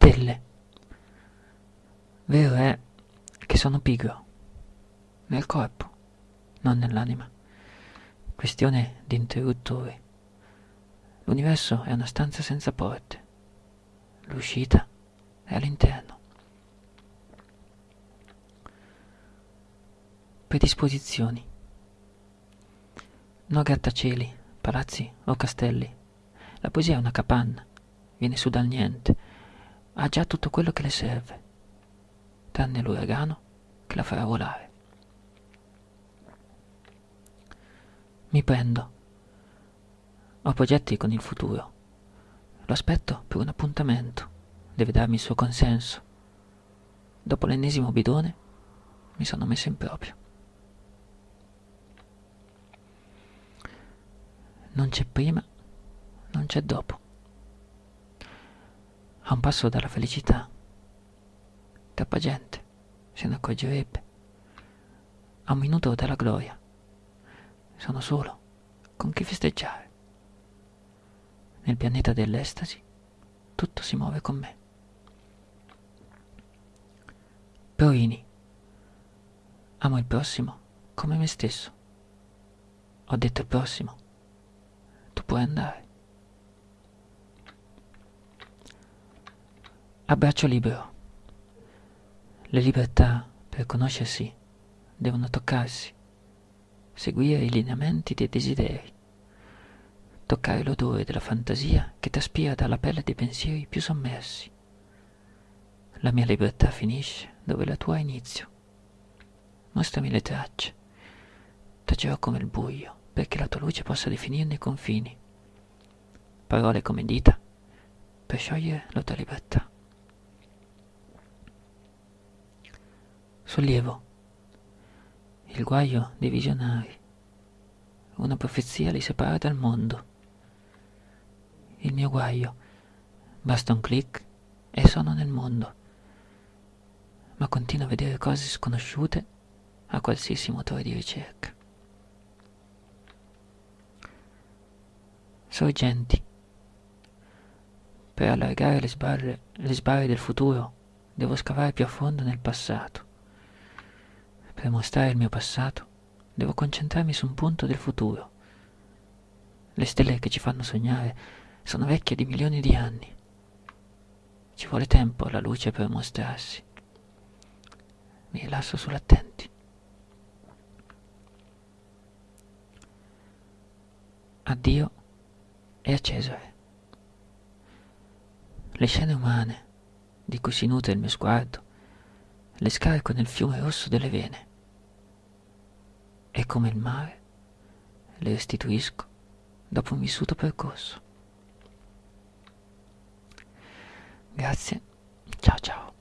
stelle. Vero è che sono pigro, nel corpo, non nell'anima. Questione di interruttori. L'universo è una stanza senza porte. L'uscita è all'interno. Predisposizioni. No grattacieli, palazzi o castelli. La poesia è una capanna, viene su dal niente, ha già tutto quello che le serve, tranne l'uragano che la farà volare. Mi prendo. Ho progetti con il futuro. Lo aspetto per un appuntamento. Deve darmi il suo consenso. Dopo l'ennesimo bidone mi sono messo in proprio. Non c'è prima, non c'è dopo. A un passo dalla felicità. Troppa gente se ne accorgerebbe. A un minuto dalla gloria. Sono solo con chi festeggiare. Nel pianeta dell'estasi tutto si muove con me. Provini. Amo il prossimo come me stesso. Ho detto il prossimo. Tu puoi andare. Abbraccio libero. Le libertà, per conoscersi, devono toccarsi, seguire i lineamenti dei desideri, toccare l'odore della fantasia che traspira dalla pelle dei pensieri più sommersi. La mia libertà finisce dove la tua ha inizio. Mostrami le tracce. Tacerò come il buio perché la tua luce possa definirne i confini. Parole come dita per sciogliere la tua libertà. Sollievo. Il guaio dei visionari. Una profezia li separa dal mondo. Il mio guaio. Basta un clic e sono nel mondo. Ma continuo a vedere cose sconosciute a qualsiasi motore di ricerca. Sorgenti. Per allargare le sbarre, le sbarre del futuro devo scavare più a fondo nel passato. Per mostrare il mio passato, devo concentrarmi su un punto del futuro. Le stelle che ci fanno sognare sono vecchie di milioni di anni. Ci vuole tempo alla luce per mostrarsi. Mi rilasso sull'attenti. Addio e a Cesare. Le scene umane di cui si nutre il mio sguardo le scarico nel fiume rosso delle vene e come il mare le restituisco dopo un vissuto percorso. Grazie, ciao ciao.